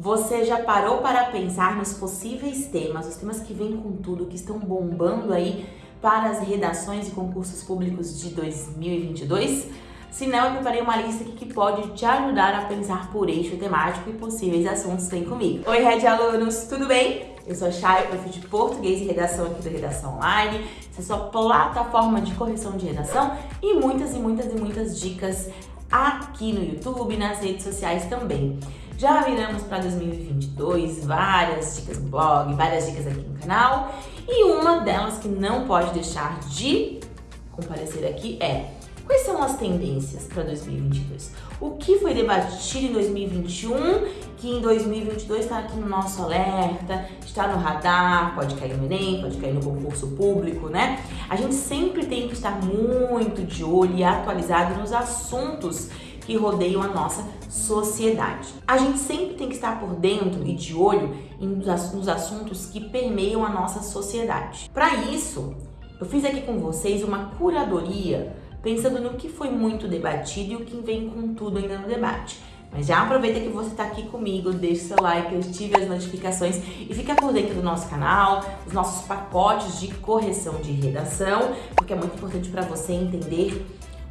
Você já parou para pensar nos possíveis temas, os temas que vêm com tudo, que estão bombando aí para as redações e concursos públicos de 2022? Se não, eu preparei uma lista aqui que pode te ajudar a pensar por eixo temático e possíveis assuntos. Vem comigo! Oi, Red Alunos, tudo bem? Eu sou a Chay, prof de Português e Redação aqui do Redação Online. Essa é a sua plataforma de correção de redação e muitas e muitas e muitas dicas aqui no YouTube, nas redes sociais também. Já viramos para 2022, várias dicas no blog, várias dicas aqui no canal. E uma delas que não pode deixar de comparecer aqui é Quais são as tendências para 2022? O que foi debatido em 2021 que em 2022 está aqui no nosso alerta, está no radar, pode cair no Enem, pode cair no concurso público, né? A gente sempre tem que estar muito de olho e atualizado nos assuntos que rodeiam a nossa sociedade. A gente sempre tem que estar por dentro e de olho nos assuntos que permeiam a nossa sociedade. Para isso, eu fiz aqui com vocês uma curadoria pensando no que foi muito debatido e o que vem com tudo ainda no debate. Mas já aproveita que você está aqui comigo, deixe seu like, ative as notificações e fica por dentro do nosso canal, dos nossos pacotes de correção de redação, porque é muito importante para você entender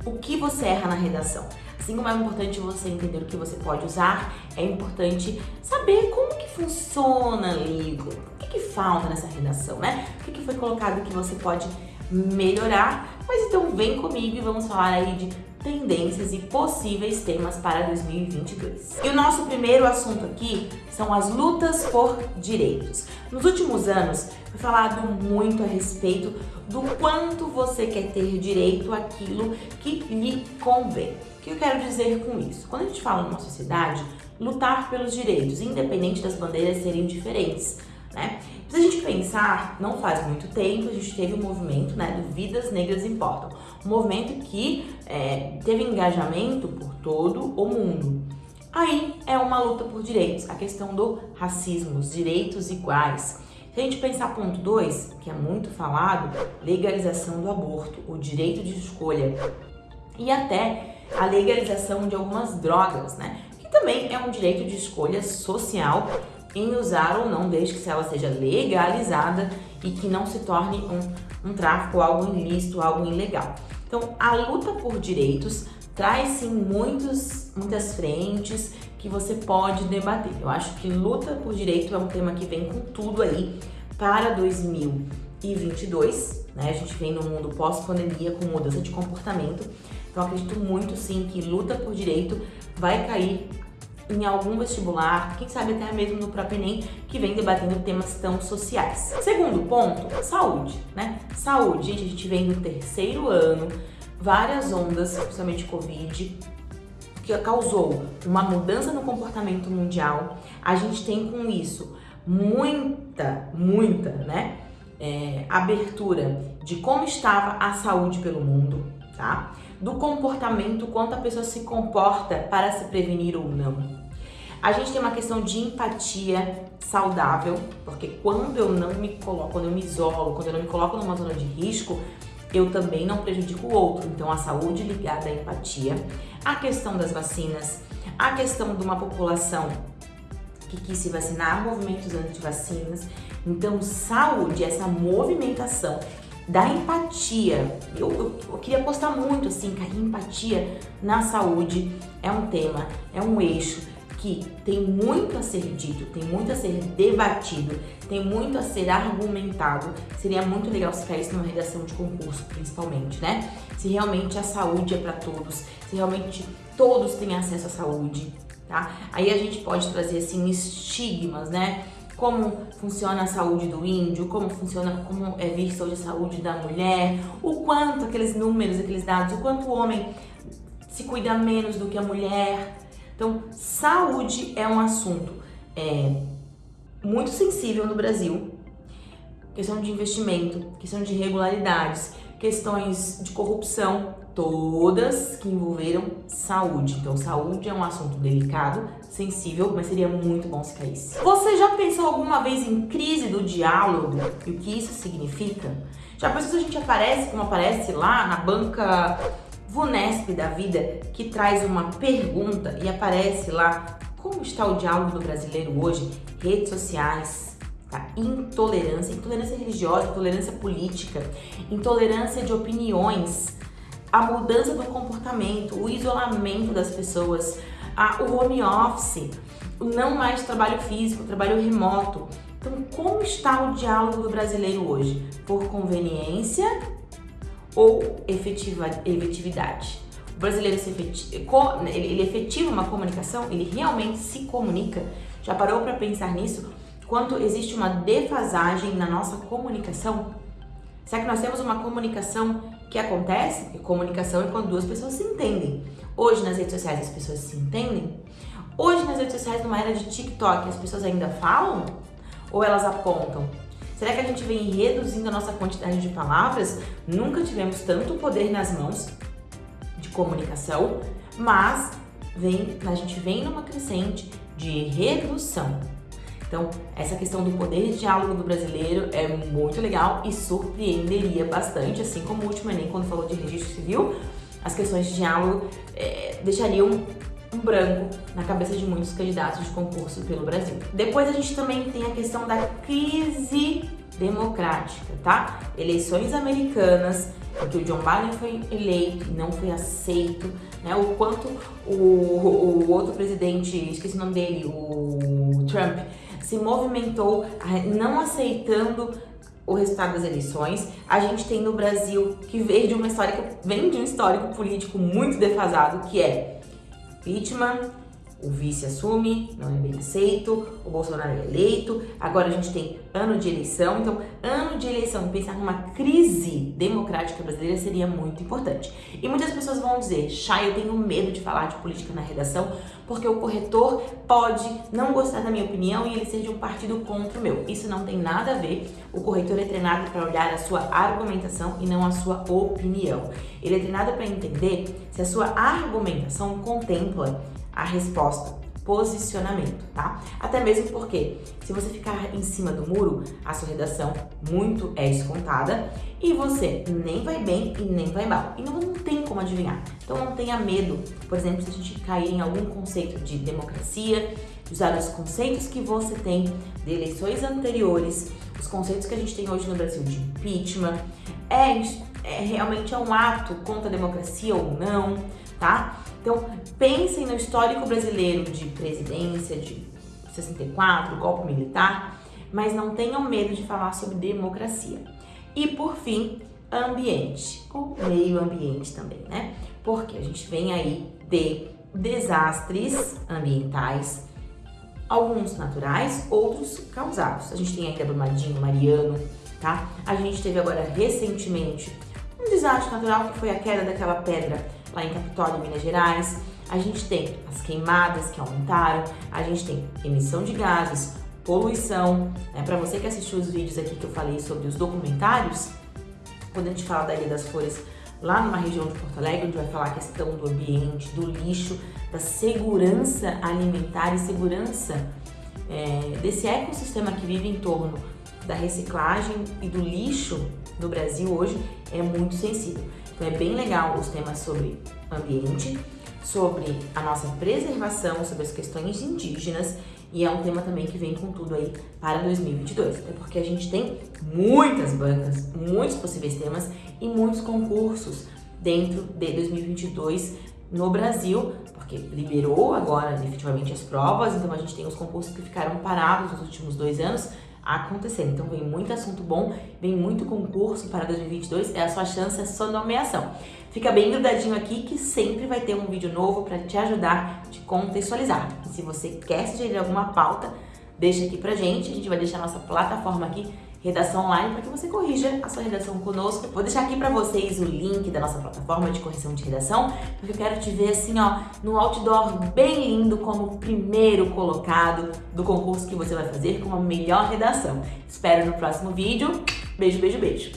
o que você erra na redação. Assim como é importante você entender o que você pode usar, é importante saber como que funciona ali, o que, que falta nessa redação, né? O que, que foi colocado que você pode melhorar. Mas então vem comigo e vamos falar aí de tendências e possíveis temas para 2022. E o nosso primeiro assunto aqui são as lutas por direitos. Nos últimos anos, foi falado muito a respeito do quanto você quer ter direito àquilo que lhe convém. O que eu quero dizer com isso? Quando a gente fala numa sociedade, lutar pelos direitos, independente das bandeiras serem diferentes, né? Se a gente pensar, não faz muito tempo, a gente teve um movimento né, do Vidas Negras Importam. Um movimento que é, teve engajamento por todo o mundo. Aí é uma luta por direitos, a questão do racismo, os direitos iguais. Se a gente pensar ponto 2, que é muito falado, legalização do aborto, o direito de escolha e até a legalização de algumas drogas, né? Que também é um direito de escolha social em usar ou não, desde que ela seja legalizada e que não se torne um, um tráfico, algo ilícito, algo ilegal. Então, a luta por direitos traz sim muitos, muitas frentes que você pode debater. Eu acho que luta por direito é um tema que vem com tudo aí para 2022, né? A gente vem no mundo pós-pandemia com mudança de comportamento. Então, acredito muito sim que luta por direito vai cair em algum vestibular, quem sabe até mesmo no próprio Enem, que vem debatendo temas tão sociais. Segundo ponto, saúde, né? Saúde, gente, a gente vem no terceiro ano, várias ondas, principalmente Covid, que causou uma mudança no comportamento mundial. A gente tem com isso muita, muita, né? É, abertura de como estava a saúde pelo mundo, tá? Do comportamento, quanto a pessoa se comporta para se prevenir ou não. A gente tem uma questão de empatia saudável, porque quando eu não me coloco, quando eu me isolo, quando eu não me coloco numa zona de risco, eu também não prejudico o outro. Então, a saúde ligada à empatia, a questão das vacinas, a questão de uma população que quis se vacinar, movimentos anti-vacinas. Então, saúde, essa movimentação da empatia. Eu, eu, eu, queria postar muito assim, que a empatia na saúde é um tema, é um eixo que tem muito a ser dito, tem muito a ser debatido, tem muito a ser argumentado. Seria muito legal se caísse numa redação de concurso, principalmente, né? Se realmente a saúde é para todos, se realmente todos têm acesso à saúde, tá? Aí a gente pode trazer, assim, estigmas, né? Como funciona a saúde do índio, como funciona, como é vista hoje a saúde da mulher, o quanto aqueles números, aqueles dados, o quanto o homem se cuida menos do que a mulher, então, saúde é um assunto é, muito sensível no Brasil. Questão de investimento, questão de irregularidades, questões de corrupção, todas que envolveram saúde. Então, saúde é um assunto delicado, sensível, mas seria muito bom se caísse. Você já pensou alguma vez em crise do diálogo e o que isso significa? Já pensou se a gente aparece como aparece lá na banca VUNESP da vida que traz uma pergunta e aparece lá como está o diálogo do brasileiro hoje? Redes sociais, tá? intolerância, intolerância religiosa, intolerância política, intolerância de opiniões, a mudança do comportamento, o isolamento das pessoas, a, o home office, o não mais trabalho físico, trabalho remoto. Então, como está o diálogo do brasileiro hoje? Por conveniência ou efetiva, efetividade? O brasileiro se efetiva, ele efetiva uma comunicação? Ele realmente se comunica? Já parou para pensar nisso? Quanto existe uma defasagem na nossa comunicação? Será que nós temos uma comunicação que acontece? E comunicação é quando duas pessoas se entendem. Hoje nas redes sociais as pessoas se entendem? Hoje nas redes sociais, numa era de TikTok, as pessoas ainda falam? Ou elas apontam? Será que a gente vem reduzindo a nossa quantidade de palavras? Nunca tivemos tanto poder nas mãos de comunicação, mas vem, a gente vem numa crescente de redução. Então, essa questão do poder de diálogo do brasileiro é muito legal e surpreenderia bastante, assim como o último Enem, quando falou de registro civil, as questões de diálogo é, deixariam um branco na cabeça de muitos candidatos de concurso pelo Brasil. Depois a gente também tem a questão da crise democrática, tá? Eleições americanas, em que o John Biden foi eleito e não foi aceito, né? O quanto o, o, outro presidente, esqueci o nome dele, o Trump, se movimentou não aceitando o resultado das eleições. A gente tem no Brasil que veio de uma história que vem de um histórico político muito defasado, que é impeachment, o vice assume, não é bem aceito, o Bolsonaro é eleito, agora a gente tem ano de eleição, então ano de eleição, pensar numa crise democrática brasileira seria muito importante. E muitas pessoas vão dizer, Chay, eu tenho medo de falar de política na redação, porque o corretor pode não gostar da minha opinião e ele ser de um partido contra o meu. Isso não tem nada a ver, o corretor é treinado para olhar a sua argumentação e não a sua opinião. Ele é treinado para entender se a sua argumentação contempla a resposta, posicionamento, tá? Até mesmo porque se você ficar em cima do muro, a sua redação muito é descontada e você nem vai bem e nem vai mal. E não, tem como adivinhar. Então não tenha medo, por exemplo, se a gente cair em algum conceito de democracia, usar os conceitos que você tem de eleições anteriores, os conceitos que a gente tem hoje no Brasil de impeachment, é, é realmente é um ato contra a democracia ou não, tá? Então, pensem no histórico brasileiro de presidência, de 64, golpe militar, mas não tenham medo de falar sobre democracia. E, por fim, ambiente, ou meio ambiente também, né? Porque a gente vem aí de desastres ambientais, alguns naturais, outros causados. A gente tem aqui a Brumadinho, Mariano, tá? A gente teve agora recentemente um desastre natural que foi a queda daquela pedra lá em Capitólio, Minas Gerais. A gente tem as queimadas que aumentaram, a gente tem emissão de gases, poluição. Né? Para você que assistiu os vídeos aqui que eu falei sobre os documentários, quando a gente fala da Ilha das Flores, lá numa região de Porto Alegre, onde vai falar a questão do ambiente, do lixo, da segurança alimentar e segurança é, desse ecossistema que vive em torno da reciclagem e do lixo no Brasil hoje é muito sensível. Então é bem legal os temas sobre ambiente, sobre a nossa preservação, sobre as questões indígenas e é um tema também que vem com tudo aí para 2022, até porque a gente tem muitas bancas, muitos possíveis temas e muitos concursos dentro de 2022 no Brasil, porque liberou agora definitivamente as provas, então a gente tem os concursos que ficaram parados nos últimos dois anos, acontecendo. Então vem muito assunto bom, vem muito concurso para 2022, é a sua chance, é a sua nomeação. Fica bem grudadinho aqui que sempre vai ter um vídeo novo para te ajudar, te contextualizar. E se você quer sugerir alguma pauta, deixa aqui pra gente, a gente vai deixar nossa plataforma aqui redação online para que você corrija a sua redação conosco. Vou deixar aqui para vocês o link da nossa plataforma de correção de redação, porque eu quero te ver assim, ó, no outdoor bem lindo como primeiro colocado do concurso que você vai fazer com a melhor redação. Espero no próximo vídeo. Beijo, beijo, beijo.